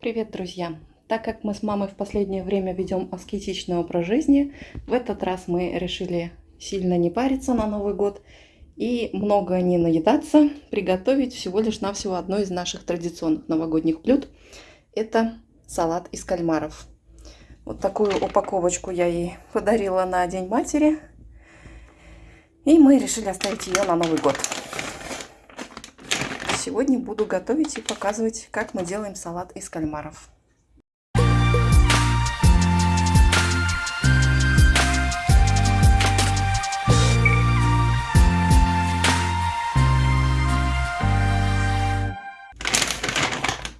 Привет, друзья! Так как мы с мамой в последнее время ведем аскетичный образ жизни, в этот раз мы решили сильно не париться на Новый год и много не наедаться, приготовить всего лишь навсего одно из наших традиционных новогодних блюд. Это салат из кальмаров. Вот такую упаковочку я ей подарила на День матери. И мы решили оставить ее на Новый год. Сегодня буду готовить и показывать, как мы делаем салат из кальмаров.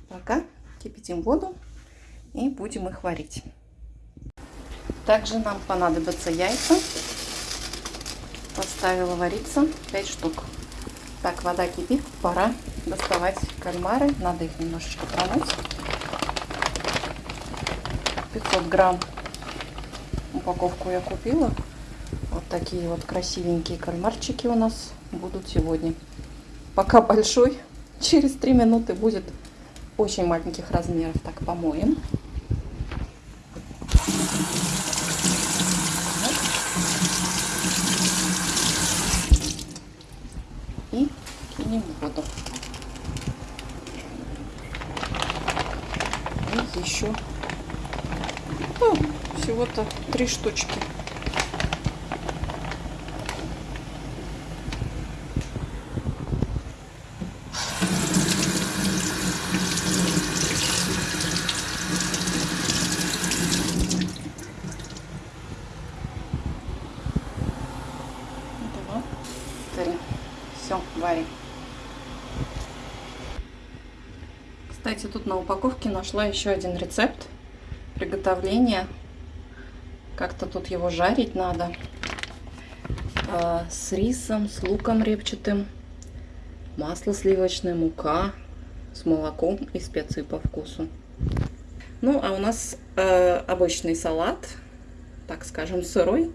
Пока кипятим воду и будем их варить. Также нам понадобятся яйца. Поставила вариться 5 штук. Так, вода кипит, пора доставать кальмары. Надо их немножечко промыть. 500 грамм упаковку я купила. Вот такие вот красивенькие кальмарчики у нас будут сегодня. Пока большой, через 3 минуты будет очень маленьких размеров. Так, помоем. В воду. И еще ну, всего-то три штучки. Два, три. Все, варим. Кстати, тут на упаковке нашла еще один рецепт приготовления. Как-то тут его жарить надо. А, с рисом, с луком репчатым, масло сливочное, мука, с молоком и специи по вкусу. Ну, а у нас э, обычный салат, так скажем, сырой,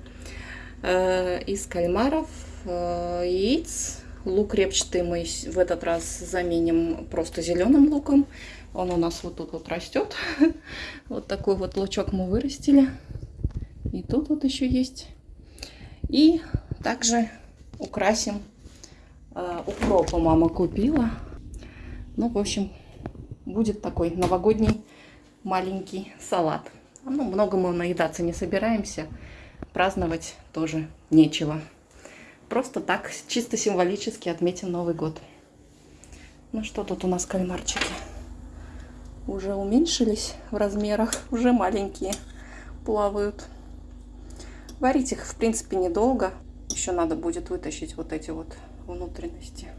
э, из кальмаров, э, яиц, Лук репчатый мы в этот раз заменим просто зеленым луком. Он у нас вот тут вот растет. Вот такой вот лучок мы вырастили. И тут вот еще есть. И также украсим э, укропа мама купила. Ну, в общем, будет такой новогодний маленький салат. Ну, много мы наедаться не собираемся. Праздновать тоже нечего. Просто так, чисто символически отметим Новый год. Ну что тут у нас кальмарчики? Уже уменьшились в размерах, уже маленькие плавают. Варить их, в принципе, недолго. Еще надо будет вытащить вот эти вот внутренности.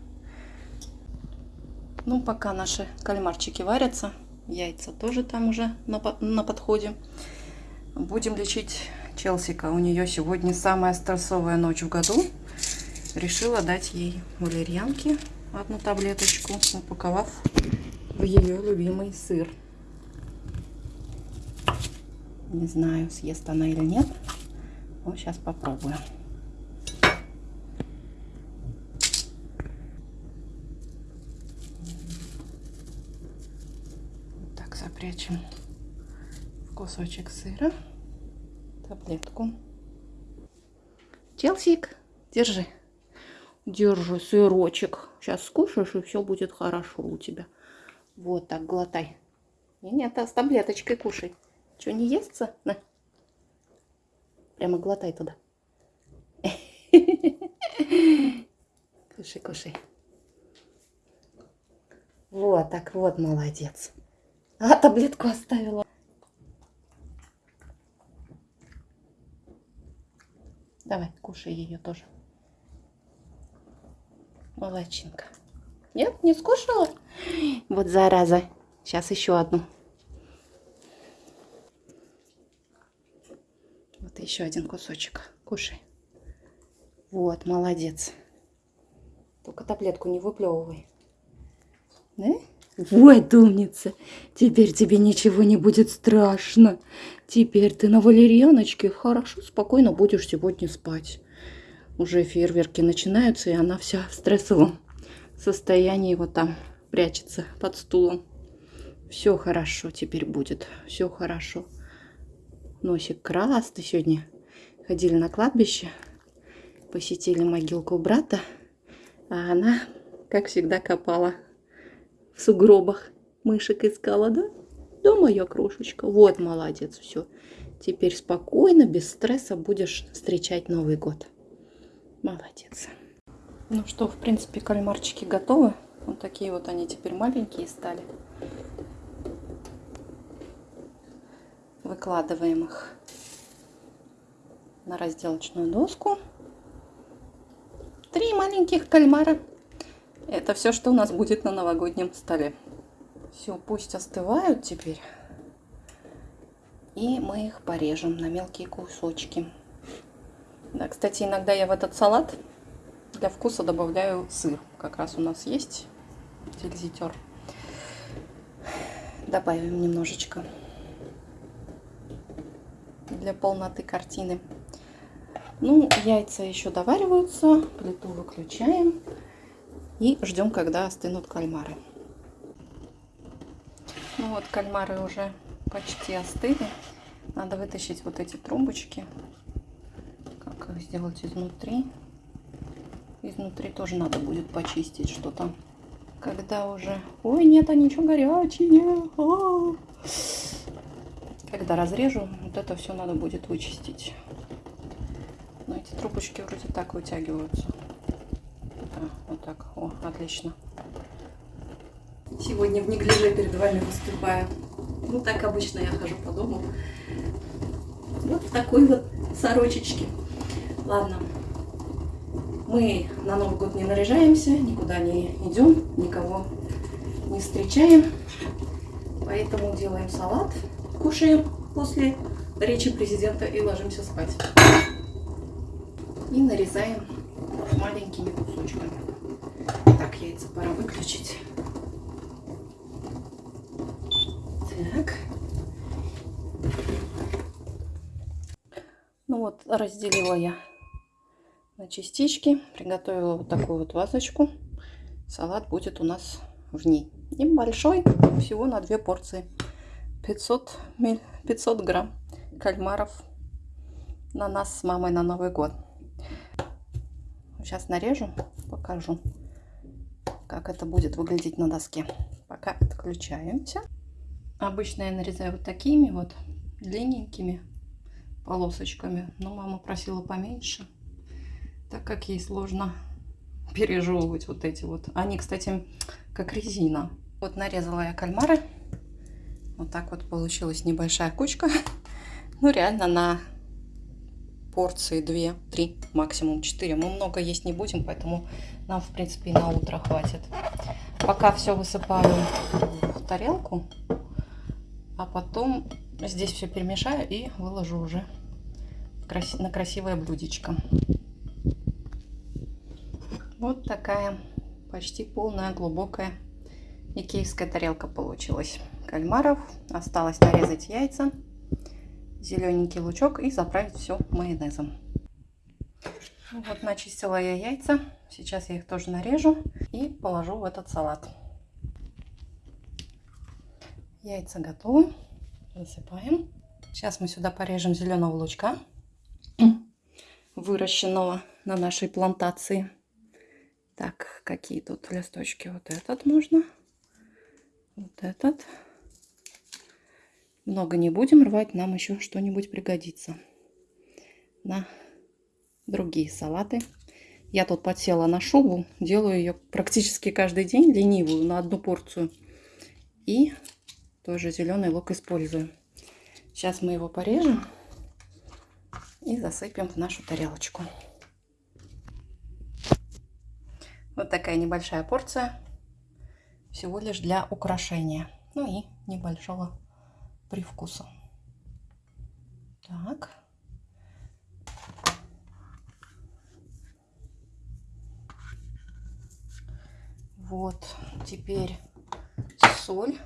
Ну, пока наши кальмарчики варятся, яйца тоже там уже на, на подходе. Будем лечить Челсика. У нее сегодня самая стрессовая ночь в году решила дать ей валерьянки, одну таблеточку, упаковав в ее любимый сыр. Не знаю, съест она или нет. Но сейчас попробуем. Так, запрячем в кусочек сыра таблетку. Челсик, держи. Держи сырочек. Сейчас скушаешь, и все будет хорошо у тебя. Вот так, глотай. И нет, а с таблеточкой кушай. Что, не естся? На. Прямо глотай туда. Кушай, кушай. Вот так вот, молодец. А, таблетку оставила. Давай, кушай ее тоже. Молодчинка. Нет, не скушала? Вот зараза. Сейчас еще одну. Вот еще один кусочек. Кушай. Вот, молодец. Только таблетку не выплевывай. Да? Вот, умница. Теперь тебе ничего не будет страшно. Теперь ты на валерьяночке хорошо, спокойно будешь сегодня спать уже фейерверки начинаются, и она вся в стрессовом состоянии вот там прячется под стулом. Все хорошо теперь будет. Все хорошо. Носик красный сегодня. Ходили на кладбище. Посетили могилку брата. А она, как всегда, копала в сугробах. Мышек искала, да? Да, моя крошечка. Вот, молодец, все. Теперь спокойно, без стресса будешь встречать Новый год. Молодец. Ну что, в принципе, кальмарчики готовы. Вот такие вот они теперь маленькие стали. Выкладываем их на разделочную доску. Три маленьких кальмара. Это все, что у нас будет на новогоднем столе. Все, пусть остывают теперь. И мы их порежем на мелкие кусочки. Да, кстати, иногда я в этот салат для вкуса добавляю сыр. Как раз у нас есть тильзитер. Добавим немножечко для полноты картины. Ну, яйца еще довариваются. Плиту выключаем. И ждем, когда остынут кальмары. Ну вот, кальмары уже почти остыли. Надо вытащить вот эти трубочки. Как сделать изнутри. Изнутри тоже надо будет почистить что-то. Когда уже... Ой, нет, они что горячие. -а. Когда разрежу, вот это все надо будет вычистить. Но эти трубочки вроде так вытягиваются. Да, вот так. О, отлично. Сегодня в неглиже перед вами выступаю. Ну, так обычно я хожу по дому. Вот в такой вот сорочечке. Ладно, мы на Новый год не наряжаемся, никуда не идем, никого не встречаем. Поэтому делаем салат, кушаем после речи президента и ложимся спать. И нарезаем маленькими кусочками. Так, яйца пора выключить. Так. Ну вот, разделила я на частички. Приготовила вот такую вот вазочку. Салат будет у нас в ней. Небольшой, всего на две порции. 500, 500 грамм кальмаров на нас с мамой на Новый год. Сейчас нарежу, покажу, как это будет выглядеть на доске. Пока отключаемся. Обычно я нарезаю вот такими вот длинненькими полосочками. Но мама просила поменьше так как ей сложно пережевывать вот эти вот. Они, кстати, как резина. Вот нарезала я кальмары. Вот так вот получилась небольшая кучка. Ну, реально на порции 2, 3, максимум 4. Мы много есть не будем, поэтому нам, в принципе, и на утро хватит. Пока все высыпаю в тарелку, а потом здесь все перемешаю и выложу уже на красивое блюдечко. Вот такая почти полная глубокая икеевская тарелка получилась. Кальмаров. Осталось нарезать яйца, зелененький лучок и заправить все майонезом. Вот начистила я яйца. Сейчас я их тоже нарежу и положу в этот салат. Яйца готовы. Засыпаем. Сейчас мы сюда порежем зеленого лучка, выращенного на нашей плантации. Так, какие тут листочки? Вот этот можно. Вот этот. Много не будем рвать, нам еще что-нибудь пригодится. На другие салаты. Я тут подсела на шубу, делаю ее практически каждый день, ленивую, на одну порцию. И тоже зеленый лук использую. Сейчас мы его порежем и засыпем в нашу тарелочку. Вот такая небольшая порция. Всего лишь для украшения. Ну и небольшого привкуса. Так. Вот, теперь соль.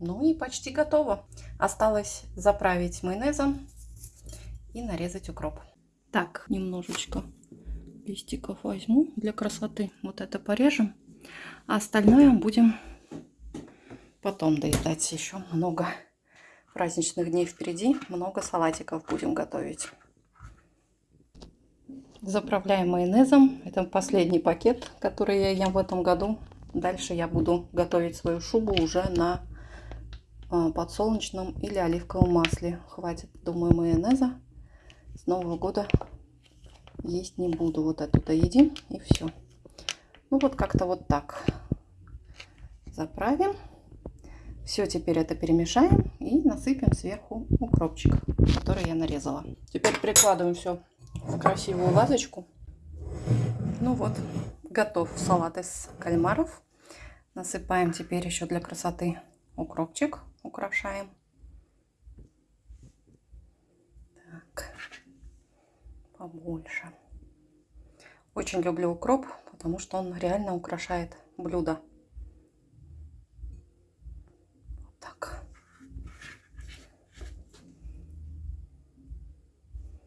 Ну и почти готово. Осталось заправить майонезом и нарезать укроп. Так, немножечко листиков возьму для красоты. Вот это порежем. А остальное будем потом доедать. Еще много праздничных дней впереди. Много салатиков будем готовить. Заправляем майонезом. Это последний пакет, который я ем в этом году. Дальше я буду готовить свою шубу уже на а, подсолнечном или оливковом масле. Хватит, думаю, майонеза. С Нового года есть не буду. Вот эту доедим и все. Ну вот как-то вот так. Заправим. Все, теперь это перемешаем и насыпем сверху укропчик, который я нарезала. Теперь прикладываем все в красивую вазочку. Ну вот, готов салат из кальмаров. Насыпаем теперь еще для красоты укропчик, украшаем. Так, побольше. Очень люблю укроп, потому что он реально украшает блюдо. Так.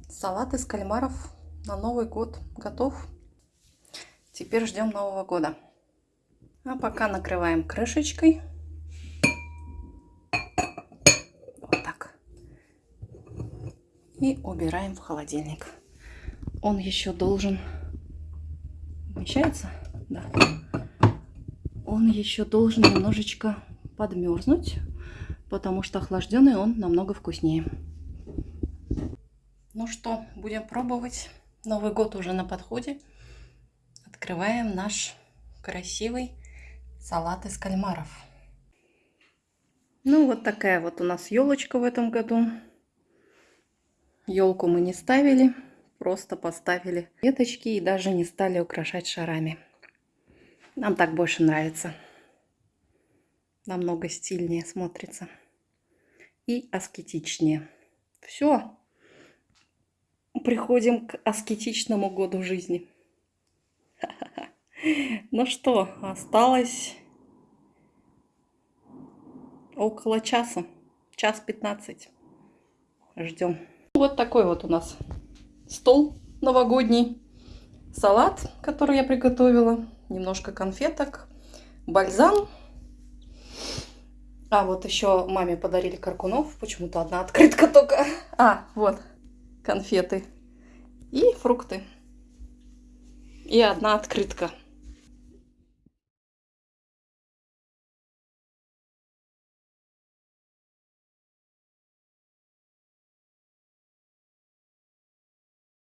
Салат из кальмаров на Новый год готов. Теперь ждем Нового года. А пока накрываем крышечкой. Вот так. И убираем в холодильник. Он еще должен Помещается? Да. Он еще должен немножечко подмерзнуть, потому что охлажденный он намного вкуснее. Ну что, будем пробовать. Новый год уже на подходе. Открываем наш красивый салат из кальмаров. Ну вот такая вот у нас елочка в этом году. Елку мы не ставили просто поставили веточки и даже не стали украшать шарами. Нам так больше нравится. Намного стильнее смотрится. И аскетичнее. Все. Приходим к аскетичному году жизни. Ну что, осталось около часа. Час пятнадцать. Ждем. Вот такой вот у нас стол новогодний, салат, который я приготовила, немножко конфеток, бальзам. А, вот еще маме подарили каркунов, почему-то одна открытка только. А, вот, конфеты и фрукты. И одна открытка.